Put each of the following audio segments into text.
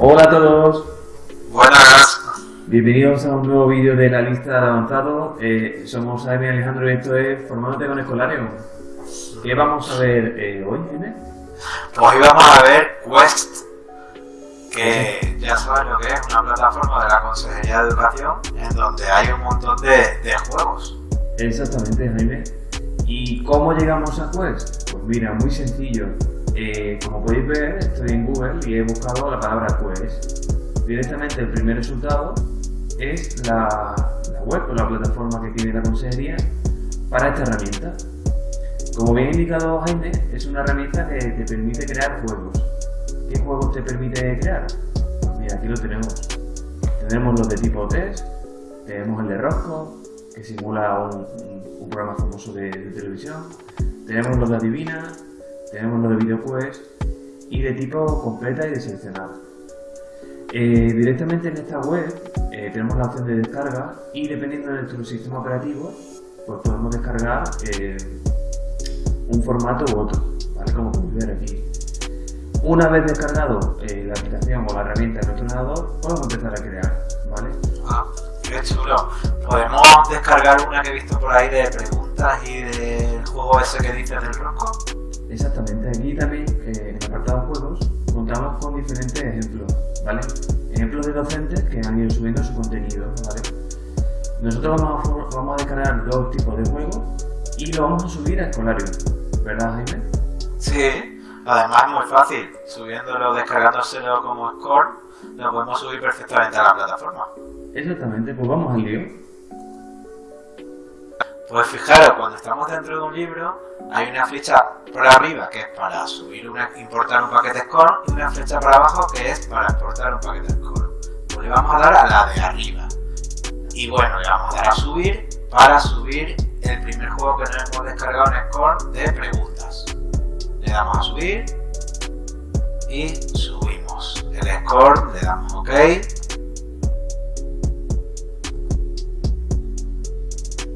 Hola a todos. Buenas. Bienvenidos a un nuevo vídeo de la lista de avanzado. Eh, somos Jaime Alejandro y esto es Formándote con Escolario. ¿Qué vamos a ver eh, hoy, Jaime? Pues hoy vamos a ver Quest, que ya saben lo que es, una plataforma de la Consejería de Educación en donde hay un montón de, de juegos. Exactamente, Jaime. ¿Y cómo llegamos a Quest? Pues mira, muy sencillo. Eh, como podéis ver, estoy en Google y he buscado la palabra Quest. Directamente el primer resultado es la, la web o la plataforma que tiene la consejería para esta herramienta. Como bien indicado Jaime, es una herramienta que te permite crear juegos. ¿Qué juegos te permite crear? Pues mira, aquí lo tenemos. Tenemos los de tipo test, tenemos el de Rosco, que simula un, un programa famoso de, de, televisión, tenemos los de Adivina, tenemos los de VideoQuest y de tipo completa y deseleccionado. Eh, directamente en esta web eh, tenemos la opción de descarga y dependiendo de nuestro sistema operativo pues podemos descargar eh, un formato u otro, ¿vale? como podéis ver aquí. Una vez descargado eh, la aplicación o la herramienta en nuestro ordenador, podemos empezar a crear. ¿vale? Ah, qué chulo. Podemos descargar una que he visto por ahí de preguntas y del juego ese que dices del rosco. Exactamente, aquí también eh, en el apartado juegos contamos con diferentes ejemplos, ¿vale? Ejemplos de docentes que han ido subiendo su contenido, ¿vale? Nosotros vamos a, vamos a descargar dos tipos de juegos y lo vamos a subir a Escolario, ¿verdad Jaime? Sí, además es muy fácil, subiéndolo, descargándoselo como score, lo podemos subir perfectamente a la plataforma. Exactamente, pues vamos al lío. Pues fijaros, cuando estamos dentro de un libro, hay una flecha por arriba que es para subir una, importar un paquete score y una flecha por abajo que es para exportar un paquete score. Pues le vamos a dar a la de arriba. Y bueno, le vamos a dar a subir para subir el primer juego que nos hemos descargado en score de preguntas. Le damos a subir y subimos el score, le damos OK.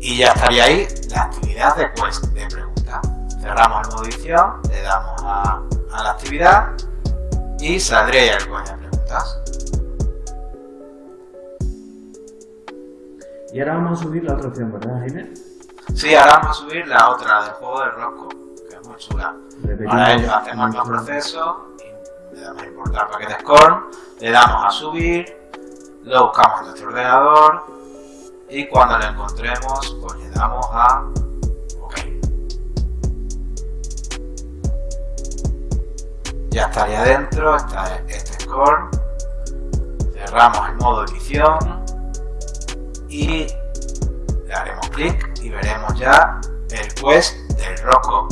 Y ya estaría ahí la actividad de quest de pregunta. Cerramos el modo edición, le damos a, a la actividad y saldría el coño de preguntas. Y ahora vamos a subir la otra opción, ¿verdad Jaime? Sí, ahora vamos a subir la otra del juego de Rosco, que es muy chula. Para ello hacemos el proceso, le damos a importar paquete score, le damos a subir, lo buscamos en nuestro ordenador y cuando lo encontremos pues le damos a OK. Ya estaría dentro, está este score, cerramos el modo edición y le haremos clic y veremos ya el quest del Rocco.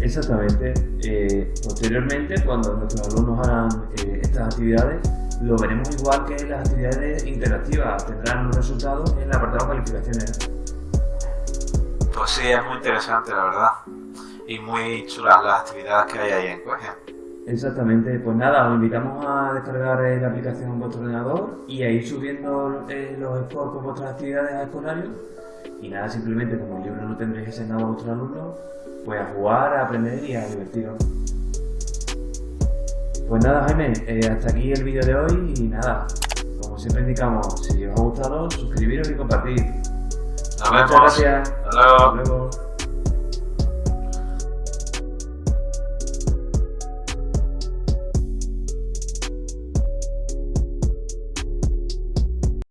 Exactamente. Eh, posteriormente, cuando nuestros alumnos hagan eh, estas actividades, lo veremos igual que las actividades interactivas. Tendrán los resultados en el apartado calificaciones. Pues sí, es muy interesante, la verdad. Y muy chulas las actividades que hay ahí en Quest. Exactamente, pues nada, os invitamos a descargar la aplicación en vuestro ordenador y a ir subiendo eh, los scores con vuestras actividades a escolario. Y nada, simplemente como el libro no tendréis enseñado a vuestros alumnos, pues a jugar, a aprender y a divertiros. Pues nada, Jaime, eh, hasta aquí el vídeo de hoy y nada, como siempre indicamos, si os ha gustado, suscribiros y compartir. Nos Muchas vemos. gracias. Hasta luego. Hasta luego.